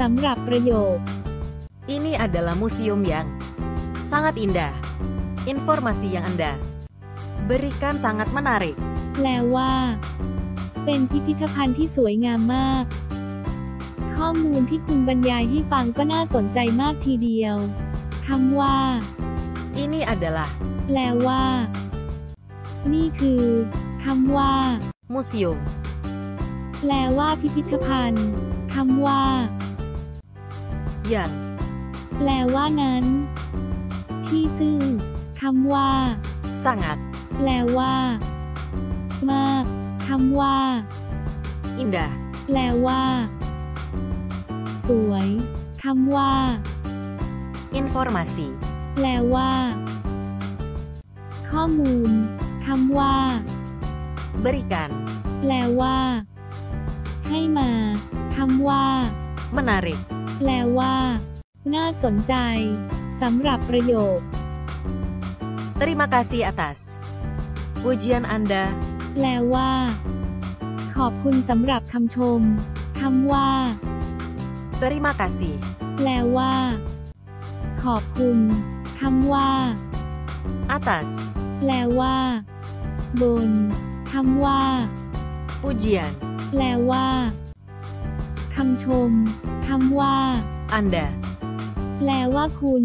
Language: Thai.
สำหรับประโยค Ini adalah museum yang sangat indah. Informasi yang Anda berikan sangat menarik. แปลว่า เป็นพิพิธภัณฑ์ที่สวยงามมาก ข้อมูลที่คุณบรรยายให้ฟังก็น่าสนใจมากทีเดียวคำว่า Ini adalah แปลว่า นี่คือคำว่า museum แปลว่าพิพิธภัณฑ์คำว่า yang แปลว่านั้น ที่ซึ่งคำว่า sangat แปลว่า มากคำว่า indah. แปลว่า สวยคำว่า Informasi แปลว่า ข้อมูลคำว่า berikan แปลว่า ให้มาคำว่า menarik. แปลว่า น่าสนใจสำหรับประโยค Terima kasih atas ujian Anda. แปลว่า ขอบคุณสำหรับคำชมคำว่า Terima kasih แปลว่า ขอบคุณคำว่า atas แปลว่า บนคำว่า ujian แปลว่าคำชม คำว่า Anda. แปลว่าคุณ